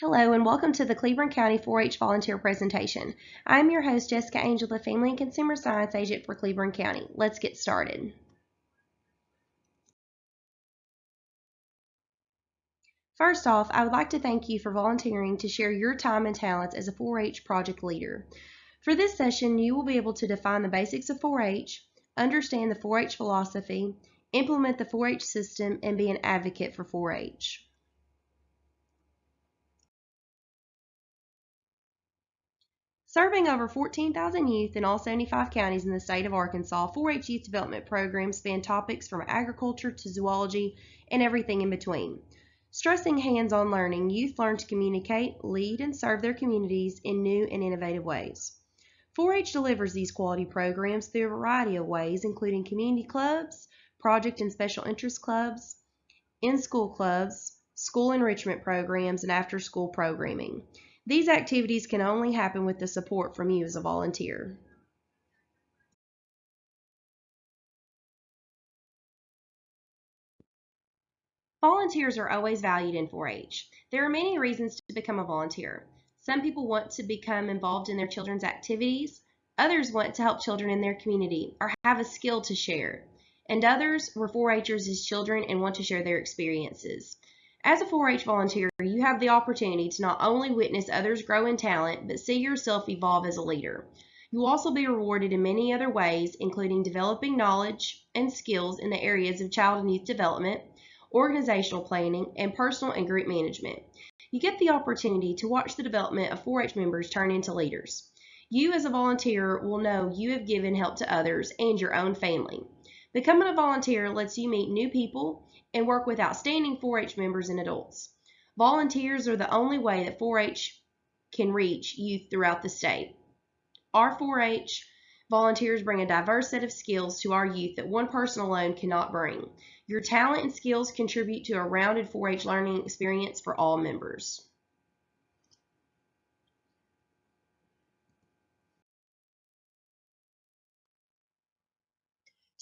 Hello and welcome to the Cleburne County 4-H volunteer presentation. I'm your host Jessica Angel, the Family and Consumer Science Agent for Cleburne County. Let's get started. First off, I would like to thank you for volunteering to share your time and talents as a 4-H project leader. For this session, you will be able to define the basics of 4-H, understand the 4-H philosophy, implement the 4-H system, and be an advocate for 4-H. Serving over 14,000 youth in all 75 counties in the state of Arkansas, 4-H youth development programs span topics from agriculture to zoology and everything in between. Stressing hands-on learning, youth learn to communicate, lead, and serve their communities in new and innovative ways. 4-H delivers these quality programs through a variety of ways, including community clubs, project and special interest clubs, in-school clubs, school enrichment programs, and after-school programming. These activities can only happen with the support from you as a volunteer. Volunteers are always valued in 4-H. There are many reasons to become a volunteer. Some people want to become involved in their children's activities, others want to help children in their community or have a skill to share, and others were 4-Hers as children and want to share their experiences. As a 4-H volunteer, you have the opportunity to not only witness others grow in talent, but see yourself evolve as a leader. You will also be rewarded in many other ways, including developing knowledge and skills in the areas of child and youth development, organizational planning, and personal and group management. You get the opportunity to watch the development of 4-H members turn into leaders. You as a volunteer will know you have given help to others and your own family. Becoming a volunteer lets you meet new people and work with outstanding 4-H members and adults. Volunteers are the only way that 4-H can reach youth throughout the state. Our 4-H volunteers bring a diverse set of skills to our youth that one person alone cannot bring. Your talent and skills contribute to a rounded 4-H learning experience for all members.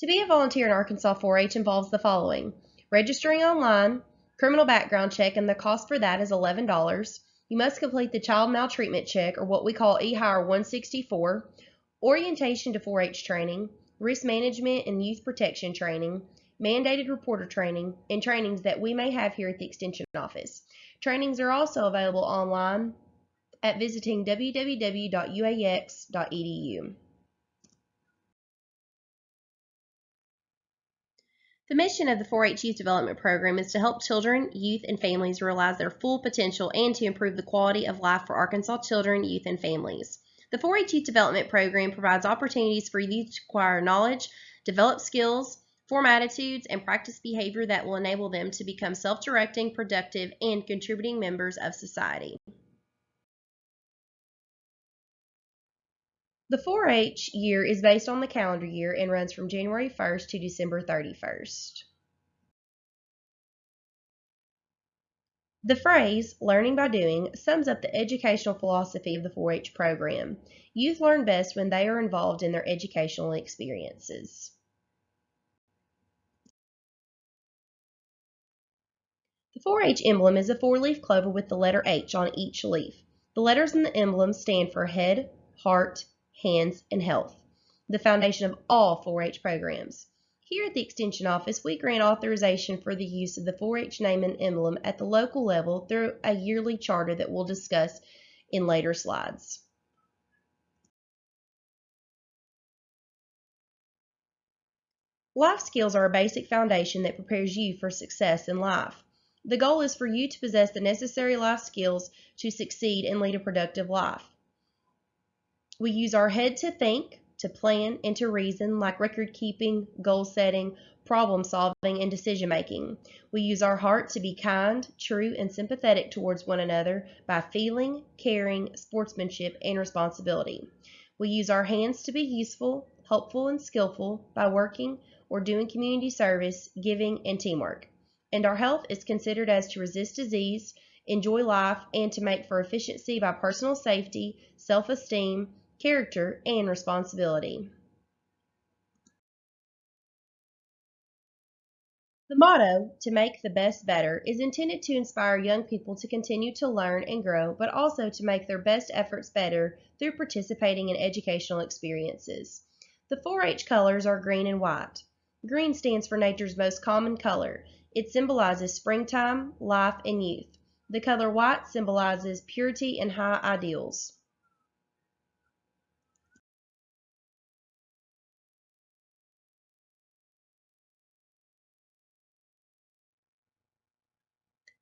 To be a volunteer in Arkansas 4-H involves the following. Registering online, criminal background check, and the cost for that is $11. You must complete the child maltreatment check, or what we call eHire 164, orientation to 4-H training, risk management and youth protection training, mandated reporter training, and trainings that we may have here at the Extension Office. Trainings are also available online at visiting www.uaex.edu. The mission of the 4-H Youth Development Program is to help children, youth, and families realize their full potential and to improve the quality of life for Arkansas children, youth, and families. The 4-H Youth Development Program provides opportunities for youth to acquire knowledge, develop skills, form attitudes, and practice behavior that will enable them to become self-directing, productive, and contributing members of society. The 4-H year is based on the calendar year and runs from January 1st to December 31st. The phrase, learning by doing, sums up the educational philosophy of the 4-H program. Youth learn best when they are involved in their educational experiences. The 4-H emblem is a four-leaf clover with the letter H on each leaf. The letters in the emblem stand for head, heart, hands, and health, the foundation of all 4-H programs. Here at the Extension Office, we grant authorization for the use of the 4-H name and emblem at the local level through a yearly charter that we'll discuss in later slides. Life skills are a basic foundation that prepares you for success in life. The goal is for you to possess the necessary life skills to succeed and lead a productive life. We use our head to think, to plan, and to reason, like record keeping, goal setting, problem solving, and decision making. We use our heart to be kind, true, and sympathetic towards one another by feeling, caring, sportsmanship, and responsibility. We use our hands to be useful, helpful, and skillful by working or doing community service, giving, and teamwork. And our health is considered as to resist disease, enjoy life, and to make for efficiency by personal safety, self esteem, character, and responsibility. The motto, to make the best better, is intended to inspire young people to continue to learn and grow, but also to make their best efforts better through participating in educational experiences. The 4-H colors are green and white. Green stands for nature's most common color. It symbolizes springtime, life, and youth. The color white symbolizes purity and high ideals.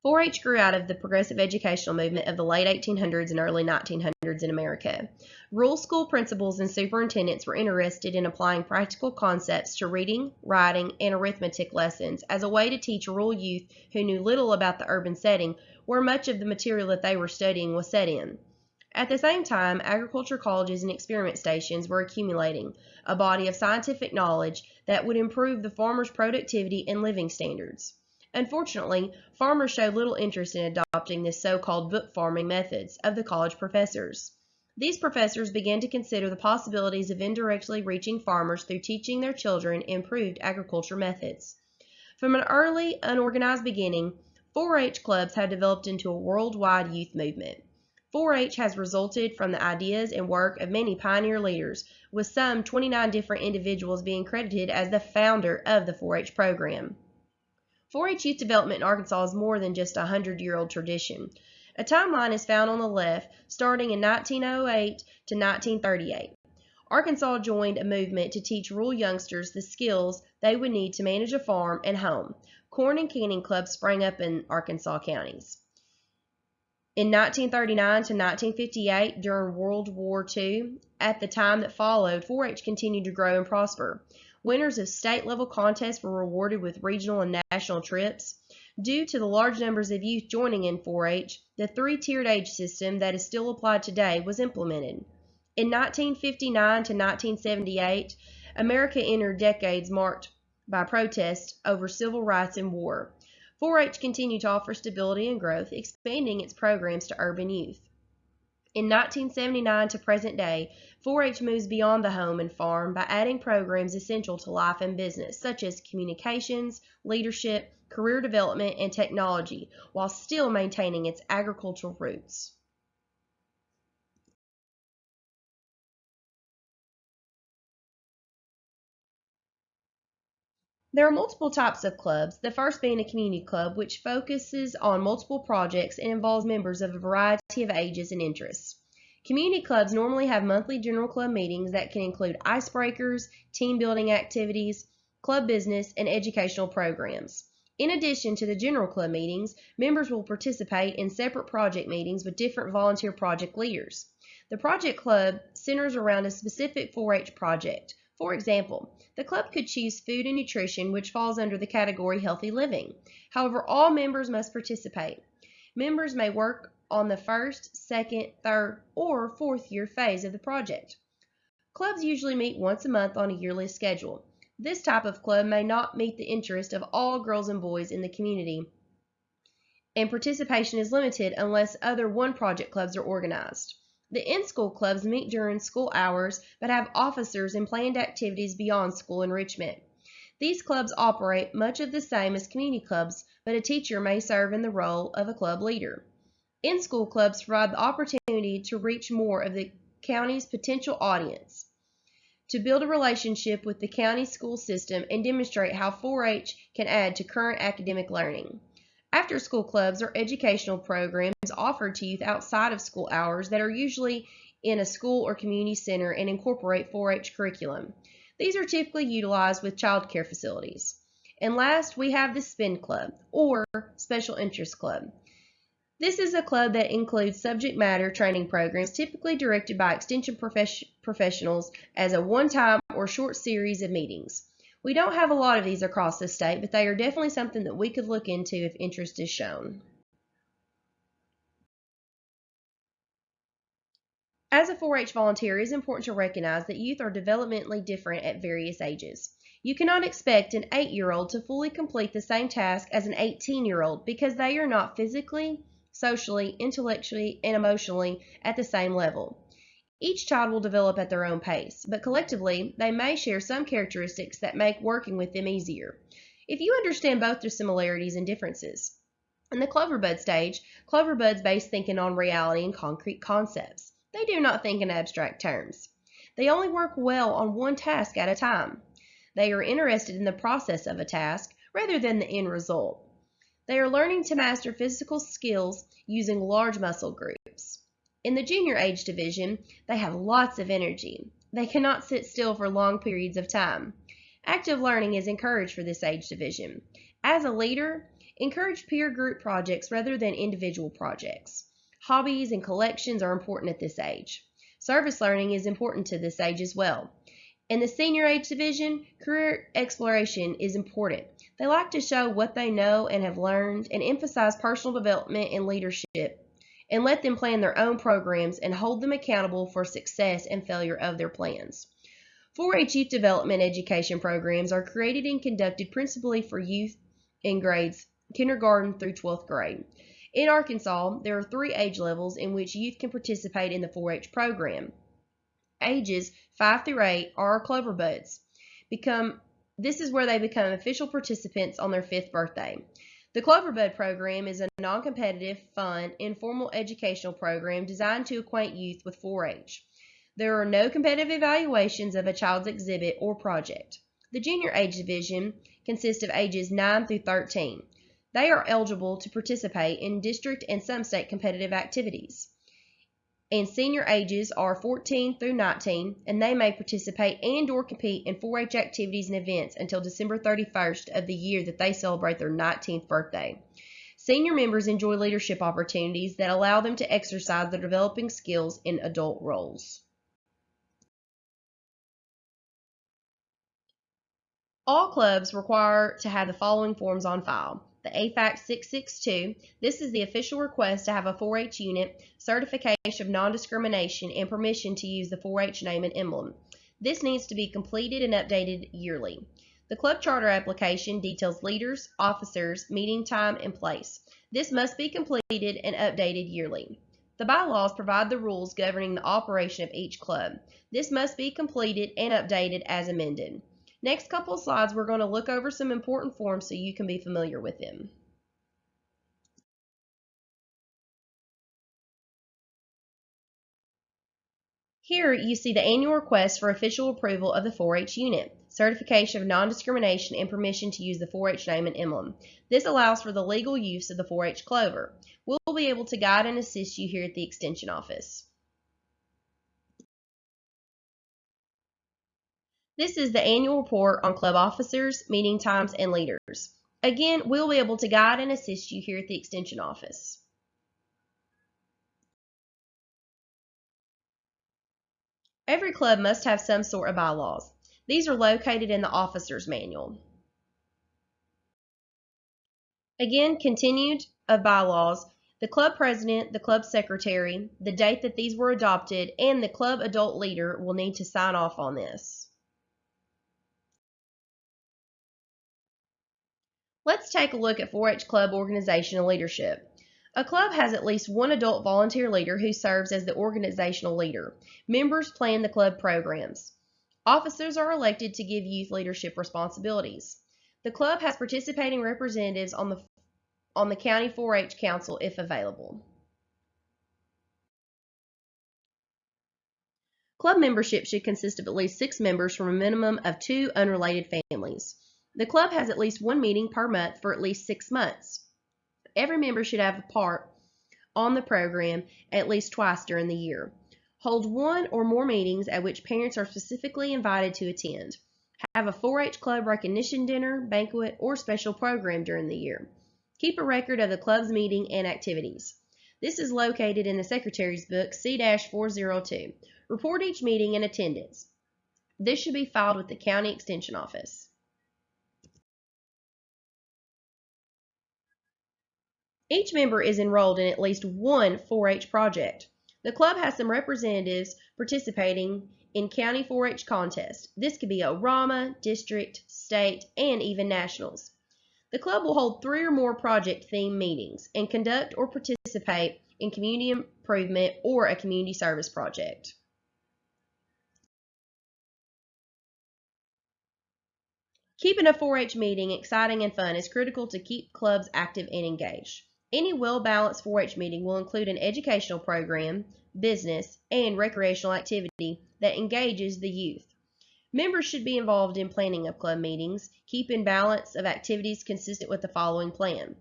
4-H grew out of the progressive educational movement of the late 1800s and early 1900s in America. Rural school principals and superintendents were interested in applying practical concepts to reading, writing, and arithmetic lessons as a way to teach rural youth who knew little about the urban setting where much of the material that they were studying was set in. At the same time, agriculture colleges and experiment stations were accumulating a body of scientific knowledge that would improve the farmer's productivity and living standards. Unfortunately, farmers showed little interest in adopting the so-called book farming methods of the college professors. These professors began to consider the possibilities of indirectly reaching farmers through teaching their children improved agriculture methods. From an early, unorganized beginning, 4-H clubs have developed into a worldwide youth movement. 4-H has resulted from the ideas and work of many pioneer leaders, with some 29 different individuals being credited as the founder of the 4-H program. 4-H youth development in Arkansas is more than just a 100-year-old tradition. A timeline is found on the left, starting in 1908 to 1938. Arkansas joined a movement to teach rural youngsters the skills they would need to manage a farm and home. Corn and canning clubs sprang up in Arkansas counties. In 1939 to 1958, during World War II, at the time that followed, 4-H continued to grow and prosper. Winners of state level contests were rewarded with regional and national trips. Due to the large numbers of youth joining in 4-H, the three-tiered age system that is still applied today was implemented. In 1959 to 1978, America entered decades marked by protests over civil rights and war. 4-H continued to offer stability and growth, expanding its programs to urban youth. In 1979 to present day, 4-H moves beyond the home and farm by adding programs essential to life and business, such as communications, leadership, career development, and technology, while still maintaining its agricultural roots. There are multiple types of clubs, the first being a community club, which focuses on multiple projects and involves members of a variety of ages and interests. Community clubs normally have monthly general club meetings that can include icebreakers, team building activities, club business, and educational programs. In addition to the general club meetings, members will participate in separate project meetings with different volunteer project leaders. The project club centers around a specific 4-H project. For example, the club could choose food and nutrition, which falls under the category healthy living. However, all members must participate. Members may work on the first, second, third, or fourth year phase of the project. Clubs usually meet once a month on a yearly schedule. This type of club may not meet the interest of all girls and boys in the community, and participation is limited unless other one project clubs are organized. The in-school clubs meet during school hours but have officers and planned activities beyond school enrichment. These clubs operate much of the same as community clubs, but a teacher may serve in the role of a club leader. In-school clubs provide the opportunity to reach more of the county's potential audience, to build a relationship with the county school system and demonstrate how 4-H can add to current academic learning. After-school clubs are educational programs offered to youth outside of school hours that are usually in a school or community center and incorporate 4-H curriculum. These are typically utilized with child care facilities. And last, we have the SPIN Club, or Special Interest Club. This is a club that includes subject matter training programs typically directed by extension professionals as a one-time or short series of meetings. We don't have a lot of these across the state, but they are definitely something that we could look into if interest is shown. As a 4-H volunteer, it is important to recognize that youth are developmentally different at various ages. You cannot expect an 8-year-old to fully complete the same task as an 18-year-old because they are not physically, socially, intellectually, and emotionally at the same level. Each child will develop at their own pace, but collectively, they may share some characteristics that make working with them easier. if you understand both the similarities and differences. In the Cloverbud stage, Cloverbuds base thinking on reality and concrete concepts. They do not think in abstract terms. They only work well on one task at a time. They are interested in the process of a task rather than the end result. They are learning to master physical skills using large muscle groups. In the junior age division, they have lots of energy. They cannot sit still for long periods of time. Active learning is encouraged for this age division. As a leader, encourage peer group projects rather than individual projects. Hobbies and collections are important at this age. Service learning is important to this age as well. In the senior age division, career exploration is important. They like to show what they know and have learned and emphasize personal development and leadership and let them plan their own programs and hold them accountable for success and failure of their plans. 4-H youth development education programs are created and conducted principally for youth in grades kindergarten through 12th grade. In Arkansas, there are three age levels in which youth can participate in the 4-H program. Ages 5 through 8 are Clover Buds. Become, this is where they become official participants on their fifth birthday. The Cloverbud program is a non-competitive, fun, informal educational program designed to acquaint youth with 4-H. There are no competitive evaluations of a child's exhibit or project. The junior age division consists of ages 9 through 13. They are eligible to participate in district and some state competitive activities. And senior ages are 14 through 19, and they may participate and or compete in 4-H activities and events until December 31st of the year that they celebrate their 19th birthday. Senior members enjoy leadership opportunities that allow them to exercise their developing skills in adult roles. All clubs require to have the following forms on file the AFAC 662. This is the official request to have a 4-H unit, certification of non-discrimination, and permission to use the 4-H name and emblem. This needs to be completed and updated yearly. The club charter application details leaders, officers, meeting time, and place. This must be completed and updated yearly. The bylaws provide the rules governing the operation of each club. This must be completed and updated as amended. Next couple slides, we're going to look over some important forms so you can be familiar with them. Here you see the annual request for official approval of the 4-H unit, certification of non-discrimination, and permission to use the 4-H name and emblem. This allows for the legal use of the 4-H clover. We'll be able to guide and assist you here at the Extension Office. This is the annual report on club officers, meeting times, and leaders. Again, we'll be able to guide and assist you here at the Extension Office. Every club must have some sort of bylaws. These are located in the Officer's Manual. Again, continued of bylaws, the club president, the club secretary, the date that these were adopted, and the club adult leader will need to sign off on this. Let's take a look at 4-H club organizational leadership. A club has at least one adult volunteer leader who serves as the organizational leader. Members plan the club programs. Officers are elected to give youth leadership responsibilities. The club has participating representatives on the on the county 4-H council if available. Club membership should consist of at least six members from a minimum of two unrelated families. The club has at least one meeting per month for at least six months. Every member should have a part on the program at least twice during the year. Hold one or more meetings at which parents are specifically invited to attend. Have a 4-H club recognition dinner, banquet, or special program during the year. Keep a record of the club's meeting and activities. This is located in the Secretary's Book C-402. Report each meeting and attendance. This should be filed with the County Extension Office. Each member is enrolled in at least one 4-H project. The club has some representatives participating in county 4-H contests. This could be a RAMA, district, state, and even nationals. The club will hold three or more project theme meetings and conduct or participate in community improvement or a community service project. Keeping a 4-H meeting exciting and fun is critical to keep clubs active and engaged. Any well-balanced 4-H meeting will include an educational program, business, and recreational activity that engages the youth. Members should be involved in planning of club meetings, keeping balance of activities consistent with the following plan.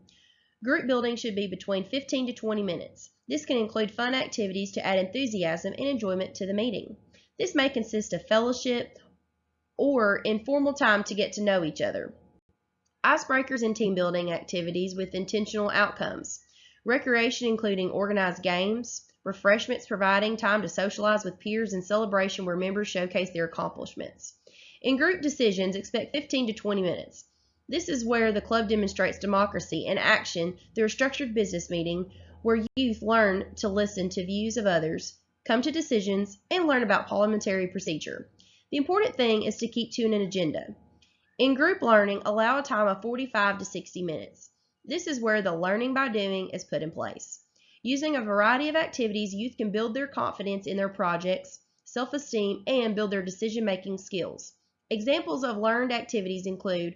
Group building should be between 15 to 20 minutes. This can include fun activities to add enthusiasm and enjoyment to the meeting. This may consist of fellowship or informal time to get to know each other. Icebreakers and team building activities with intentional outcomes. Recreation including organized games, refreshments providing time to socialize with peers, and celebration where members showcase their accomplishments. In group decisions, expect 15 to 20 minutes. This is where the club demonstrates democracy and action through a structured business meeting where youth learn to listen to views of others, come to decisions, and learn about parliamentary procedure. The important thing is to keep to an agenda. In group learning, allow a time of 45 to 60 minutes. This is where the learning by doing is put in place. Using a variety of activities, youth can build their confidence in their projects, self-esteem, and build their decision-making skills. Examples of learned activities include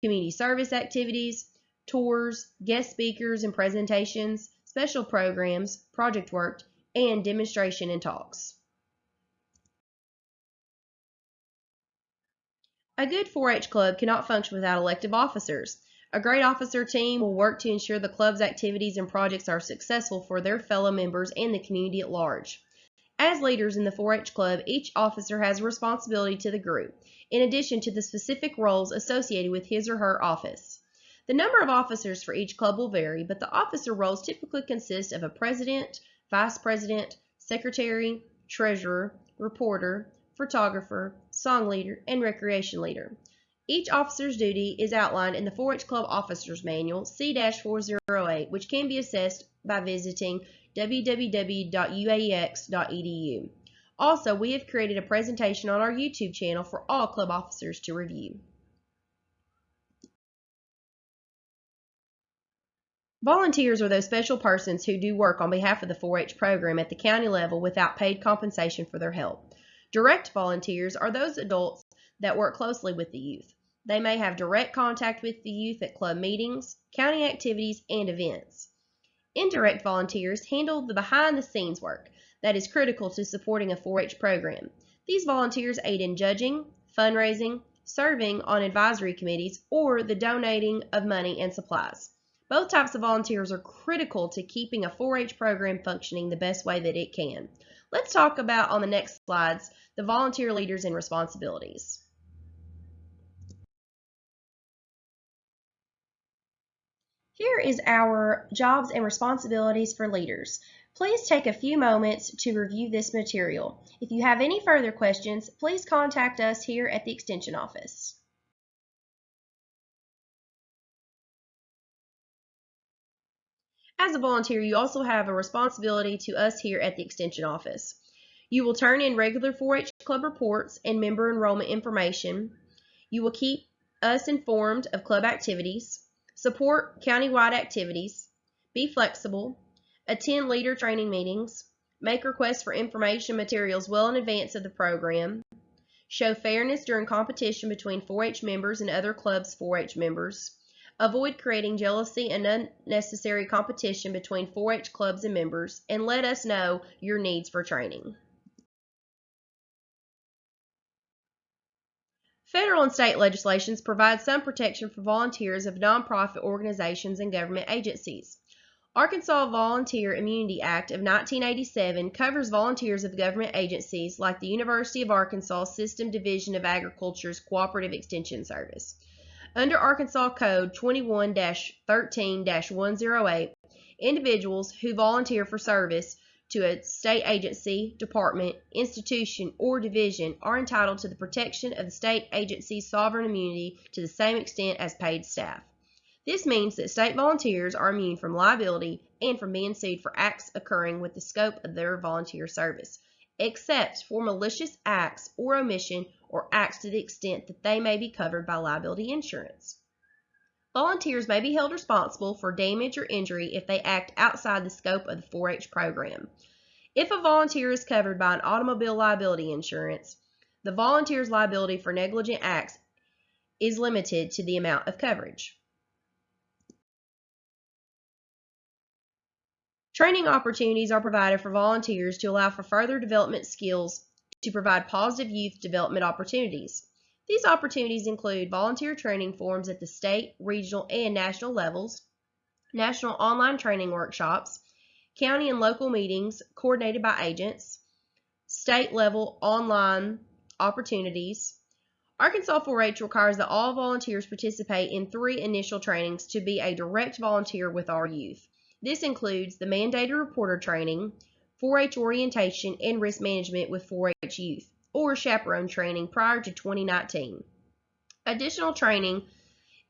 community service activities, tours, guest speakers and presentations, special programs, project work, and demonstration and talks. A good 4-H club cannot function without elective officers. A great officer team will work to ensure the club's activities and projects are successful for their fellow members and the community at large. As leaders in the 4-H club, each officer has a responsibility to the group, in addition to the specific roles associated with his or her office. The number of officers for each club will vary, but the officer roles typically consist of a president, vice president, secretary, treasurer, reporter, photographer, song leader, and recreation leader. Each officer's duty is outlined in the 4-H Club Officers Manual C-408, which can be assessed by visiting www.uaex.edu. Also, we have created a presentation on our YouTube channel for all club officers to review. Volunteers are those special persons who do work on behalf of the 4-H program at the county level without paid compensation for their help. Direct volunteers are those adults that work closely with the youth. They may have direct contact with the youth at club meetings, county activities, and events. Indirect volunteers handle the behind the scenes work that is critical to supporting a 4-H program. These volunteers aid in judging, fundraising, serving on advisory committees, or the donating of money and supplies. Both types of volunteers are critical to keeping a 4-H program functioning the best way that it can. Let's talk about on the next slides the volunteer leaders and responsibilities. Here is our jobs and responsibilities for leaders. Please take a few moments to review this material. If you have any further questions, please contact us here at the Extension Office. As a volunteer, you also have a responsibility to us here at the Extension Office. You will turn in regular 4-H Club reports and member enrollment information. You will keep us informed of club activities, support countywide activities, be flexible, attend leader training meetings, make requests for information materials well in advance of the program, show fairness during competition between 4-H members and other clubs' 4-H members, Avoid creating jealousy and unnecessary competition between 4-H clubs and members, and let us know your needs for training. Federal and state legislations provide some protection for volunteers of nonprofit organizations and government agencies. Arkansas Volunteer Immunity Act of 1987 covers volunteers of government agencies like the University of Arkansas System Division of Agriculture's Cooperative Extension Service. Under Arkansas Code 21-13-108, individuals who volunteer for service to a state agency, department, institution, or division are entitled to the protection of the state agency's sovereign immunity to the same extent as paid staff. This means that state volunteers are immune from liability and from being sued for acts occurring with the scope of their volunteer service except for malicious acts or omission or acts to the extent that they may be covered by liability insurance. Volunteers may be held responsible for damage or injury if they act outside the scope of the 4-H program. If a volunteer is covered by an automobile liability insurance, the volunteer's liability for negligent acts is limited to the amount of coverage. Training opportunities are provided for volunteers to allow for further development skills to provide positive youth development opportunities. These opportunities include volunteer training forums at the state, regional, and national levels, national online training workshops, county and local meetings coordinated by agents, state level online opportunities. Arkansas 4-H requires that all volunteers participate in three initial trainings to be a direct volunteer with our youth. This includes the mandated reporter training, 4-H orientation, and risk management with 4-H youth or chaperone training prior to 2019. Additional training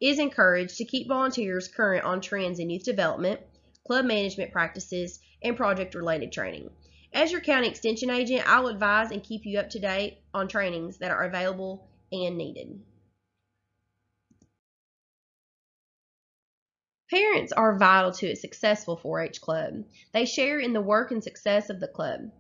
is encouraged to keep volunteers current on trends in youth development, club management practices, and project related training. As your county extension agent, I'll advise and keep you up to date on trainings that are available and needed. Parents are vital to a successful 4-H club. They share in the work and success of the club.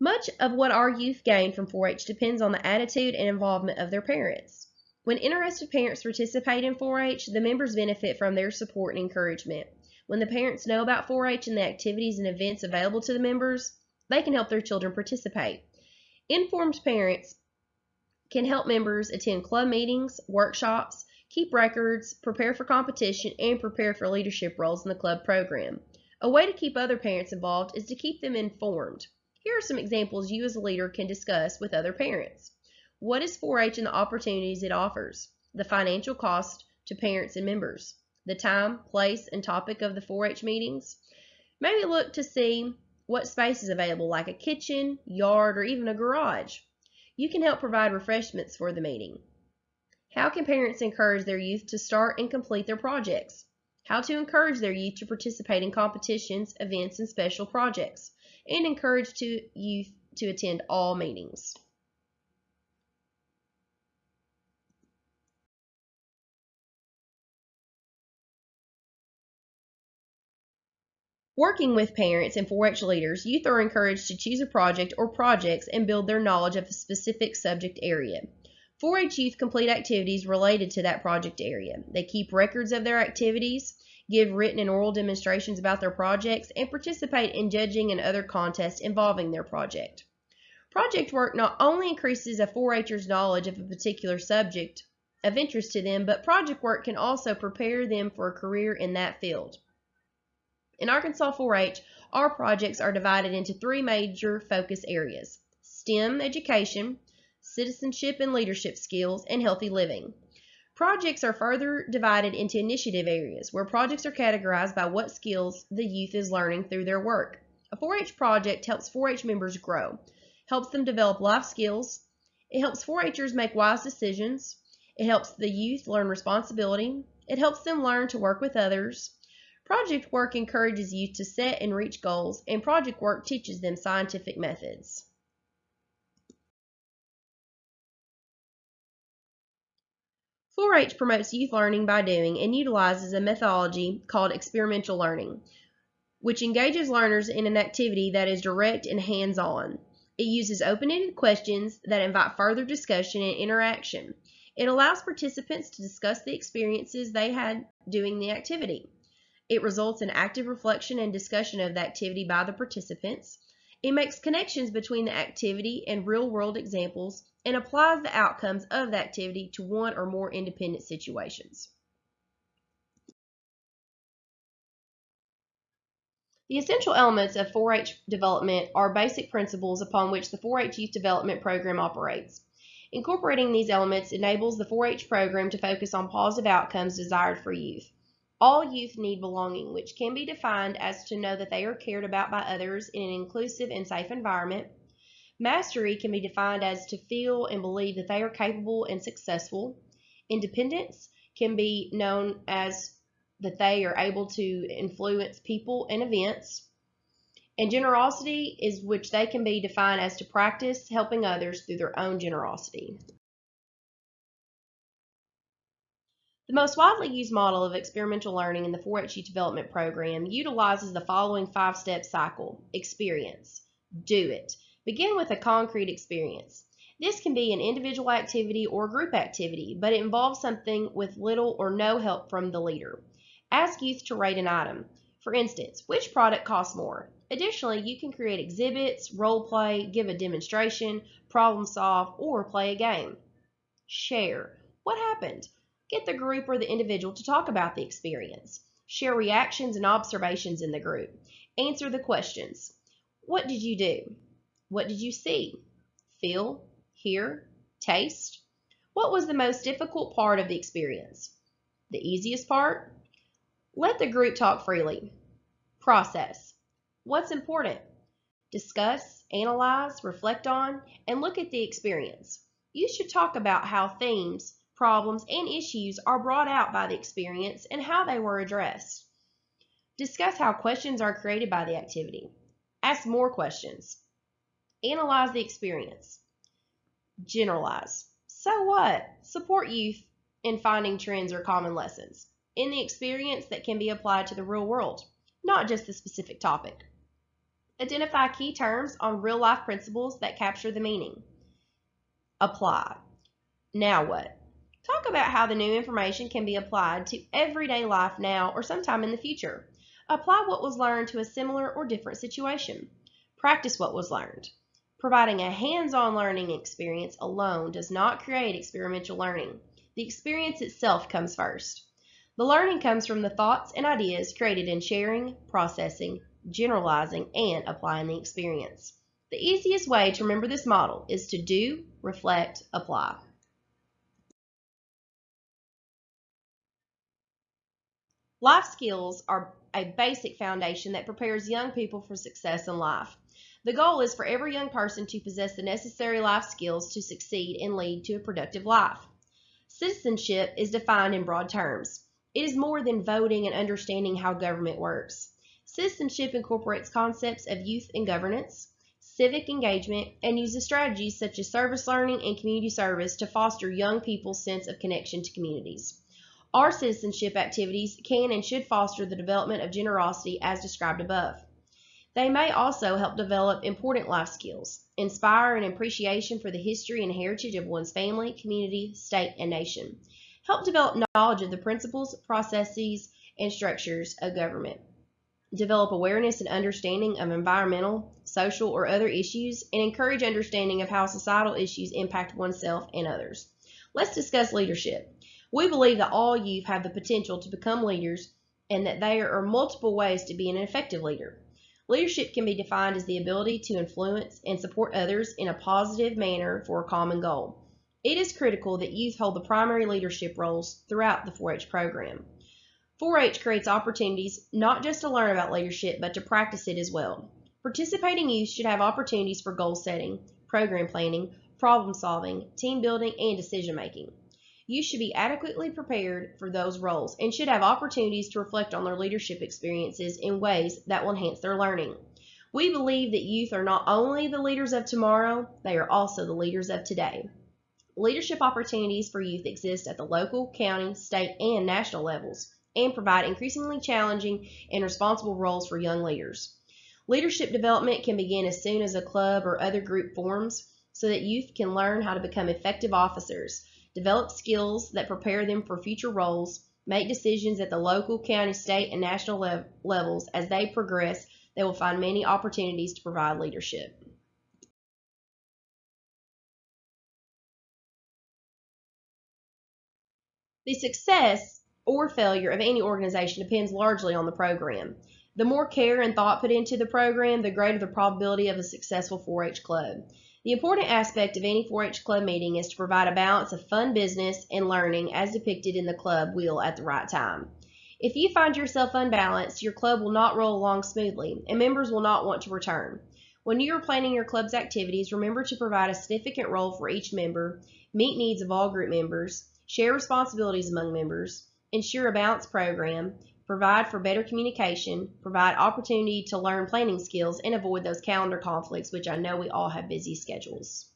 Much of what our youth gain from 4-H depends on the attitude and involvement of their parents. When interested parents participate in 4-H, the members benefit from their support and encouragement. When the parents know about 4-H and the activities and events available to the members, they can help their children participate. Informed parents can help members attend club meetings, workshops, keep records, prepare for competition, and prepare for leadership roles in the club program. A way to keep other parents involved is to keep them informed. Here are some examples you as a leader can discuss with other parents. What is 4-H and the opportunities it offers? The financial cost to parents and members. The time, place, and topic of the 4-H meetings. Maybe look to see what space is available like a kitchen, yard, or even a garage. You can help provide refreshments for the meeting. How can parents encourage their youth to start and complete their projects? How to encourage their youth to participate in competitions, events, and special projects and encourage to youth to attend all meetings. Working with parents and 4-H leaders, youth are encouraged to choose a project or projects and build their knowledge of a specific subject area. 4-H youth complete activities related to that project area. They keep records of their activities give written and oral demonstrations about their projects, and participate in judging and other contests involving their project. Project work not only increases a 4-H'er's knowledge of a particular subject of interest to them, but project work can also prepare them for a career in that field. In Arkansas 4-H, our projects are divided into three major focus areas, STEM education, citizenship and leadership skills, and healthy living. Projects are further divided into initiative areas, where projects are categorized by what skills the youth is learning through their work. A 4-H project helps 4-H members grow, helps them develop life skills, it helps 4-Hers make wise decisions, it helps the youth learn responsibility, it helps them learn to work with others. Project work encourages youth to set and reach goals, and project work teaches them scientific methods. 4-H promotes youth learning by doing and utilizes a methodology called experimental learning, which engages learners in an activity that is direct and hands-on. It uses open-ended questions that invite further discussion and interaction. It allows participants to discuss the experiences they had doing the activity. It results in active reflection and discussion of the activity by the participants. It makes connections between the activity and real-world examples and applies the outcomes of the activity to one or more independent situations. The essential elements of 4-H development are basic principles upon which the 4-H Youth Development Program operates. Incorporating these elements enables the 4-H program to focus on positive outcomes desired for youth. All youth need belonging, which can be defined as to know that they are cared about by others in an inclusive and safe environment. Mastery can be defined as to feel and believe that they are capable and successful. Independence can be known as that they are able to influence people and events. And generosity is which they can be defined as to practice helping others through their own generosity. The most widely used model of experimental learning in the 4-H Development Program utilizes the following five-step cycle. Experience. Do it. Begin with a concrete experience. This can be an individual activity or group activity, but it involves something with little or no help from the leader. Ask youth to rate an item. For instance, which product costs more? Additionally, you can create exhibits, role play, give a demonstration, problem solve, or play a game. Share. What happened? Get the group or the individual to talk about the experience. Share reactions and observations in the group. Answer the questions. What did you do? What did you see? Feel? Hear? Taste? What was the most difficult part of the experience? The easiest part? Let the group talk freely. Process. What's important? Discuss, analyze, reflect on, and look at the experience. You should talk about how themes, problems, and issues are brought out by the experience and how they were addressed. Discuss how questions are created by the activity. Ask more questions. Analyze the experience. Generalize. So what? Support youth in finding trends or common lessons in the experience that can be applied to the real world, not just the specific topic. Identify key terms on real life principles that capture the meaning. Apply. Now what? Talk about how the new information can be applied to everyday life now or sometime in the future. Apply what was learned to a similar or different situation. Practice what was learned. Providing a hands-on learning experience alone does not create experiential learning. The experience itself comes first. The learning comes from the thoughts and ideas created in sharing, processing, generalizing, and applying the experience. The easiest way to remember this model is to do, reflect, apply. Life skills are a basic foundation that prepares young people for success in life. The goal is for every young person to possess the necessary life skills to succeed and lead to a productive life. Citizenship is defined in broad terms. It is more than voting and understanding how government works. Citizenship incorporates concepts of youth and governance, civic engagement, and uses strategies such as service learning and community service to foster young people's sense of connection to communities. Our citizenship activities can and should foster the development of generosity as described above. They may also help develop important life skills, inspire an appreciation for the history and heritage of one's family, community, state, and nation, help develop knowledge of the principles, processes, and structures of government, develop awareness and understanding of environmental, social, or other issues, and encourage understanding of how societal issues impact oneself and others. Let's discuss leadership. We believe that all youth have the potential to become leaders and that there are multiple ways to be an effective leader. Leadership can be defined as the ability to influence and support others in a positive manner for a common goal. It is critical that youth hold the primary leadership roles throughout the 4-H program. 4-H creates opportunities not just to learn about leadership, but to practice it as well. Participating youth should have opportunities for goal setting, program planning, problem solving, team building, and decision making. Youth should be adequately prepared for those roles and should have opportunities to reflect on their leadership experiences in ways that will enhance their learning. We believe that youth are not only the leaders of tomorrow, they are also the leaders of today. Leadership opportunities for youth exist at the local, county, state, and national levels and provide increasingly challenging and responsible roles for young leaders. Leadership development can begin as soon as a club or other group forms so that youth can learn how to become effective officers, develop skills that prepare them for future roles, make decisions at the local, county, state, and national lev levels. As they progress, they will find many opportunities to provide leadership. The success or failure of any organization depends largely on the program. The more care and thought put into the program, the greater the probability of a successful 4-H club. The important aspect of any 4-H club meeting is to provide a balance of fun business and learning as depicted in the club wheel at the right time. If you find yourself unbalanced, your club will not roll along smoothly, and members will not want to return. When you are planning your club's activities, remember to provide a significant role for each member, meet needs of all group members, share responsibilities among members, ensure a balanced program, provide for better communication, provide opportunity to learn planning skills, and avoid those calendar conflicts, which I know we all have busy schedules.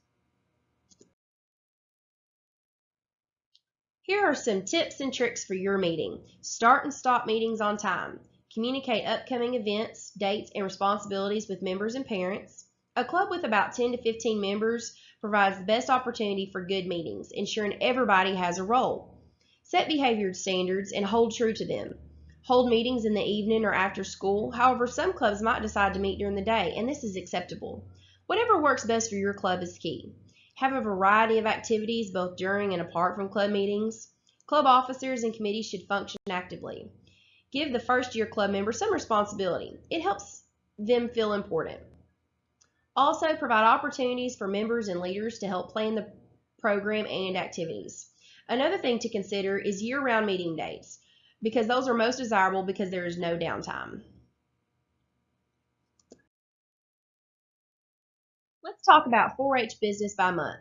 Here are some tips and tricks for your meeting. Start and stop meetings on time. Communicate upcoming events, dates, and responsibilities with members and parents. A club with about 10 to 15 members provides the best opportunity for good meetings, ensuring everybody has a role. Set behavior standards and hold true to them. Hold meetings in the evening or after school. However, some clubs might decide to meet during the day, and this is acceptable. Whatever works best for your club is key. Have a variety of activities both during and apart from club meetings. Club officers and committees should function actively. Give the first year club member some responsibility. It helps them feel important. Also, provide opportunities for members and leaders to help plan the program and activities. Another thing to consider is year-round meeting dates because those are most desirable because there is no downtime. Let's talk about 4-H business by month.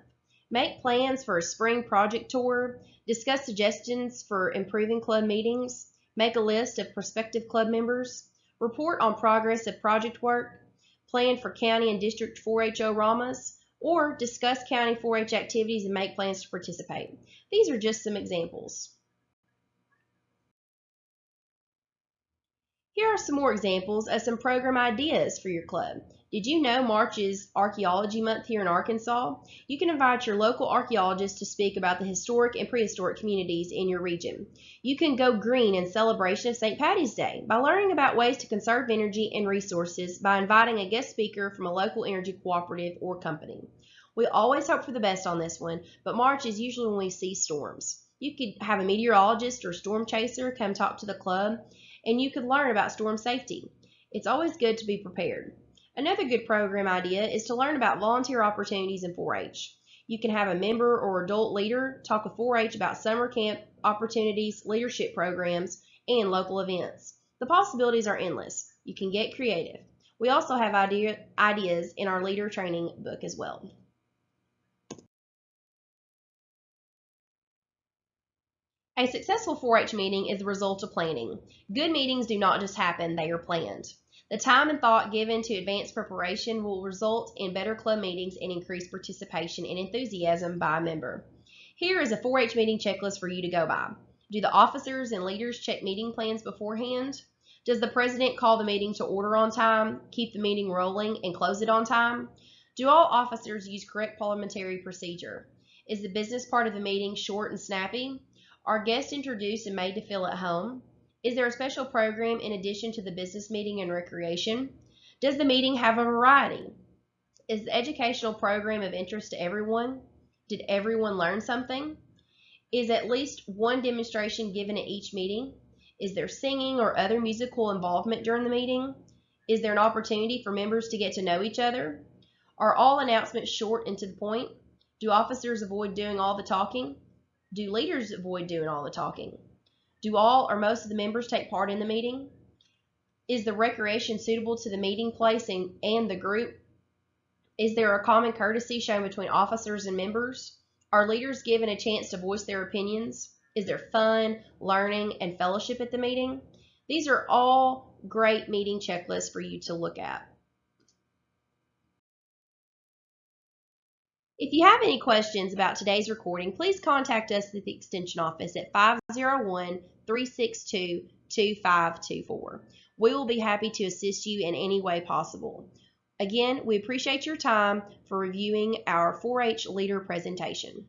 Make plans for a spring project tour, discuss suggestions for improving club meetings, make a list of prospective club members, report on progress of project work, plan for county and district 4-H O-Ramas, or discuss county 4-H activities and make plans to participate. These are just some examples. Here are some more examples of some program ideas for your club. Did you know March is Archaeology Month here in Arkansas? You can invite your local archaeologists to speak about the historic and prehistoric communities in your region. You can go green in celebration of St. Patty's Day by learning about ways to conserve energy and resources by inviting a guest speaker from a local energy cooperative or company. We always hope for the best on this one, but March is usually when we see storms. You could have a meteorologist or storm chaser come talk to the club, and you could learn about storm safety. It's always good to be prepared. Another good program idea is to learn about volunteer opportunities in 4-H. You can have a member or adult leader talk with 4-H about summer camp opportunities, leadership programs, and local events. The possibilities are endless. You can get creative. We also have idea, ideas in our leader training book as well. A successful 4-H meeting is the result of planning. Good meetings do not just happen, they are planned. The time and thought given to advanced preparation will result in better club meetings and increased participation and enthusiasm by a member. Here is a 4-H meeting checklist for you to go by. Do the officers and leaders check meeting plans beforehand? Does the president call the meeting to order on time, keep the meeting rolling, and close it on time? Do all officers use correct parliamentary procedure? Is the business part of the meeting short and snappy? Are guests introduced and made to feel at home? Is there a special program in addition to the business meeting and recreation? Does the meeting have a variety? Is the educational program of interest to everyone? Did everyone learn something? Is at least one demonstration given at each meeting? Is there singing or other musical involvement during the meeting? Is there an opportunity for members to get to know each other? Are all announcements short and to the point? Do officers avoid doing all the talking? Do leaders avoid doing all the talking? Do all or most of the members take part in the meeting? Is the recreation suitable to the meeting place and, and the group? Is there a common courtesy shown between officers and members? Are leaders given a chance to voice their opinions? Is there fun, learning, and fellowship at the meeting? These are all great meeting checklists for you to look at. If you have any questions about today's recording, please contact us at the Extension office at 501 362 2524. We will be happy to assist you in any way possible. Again, we appreciate your time for reviewing our 4-H leader presentation.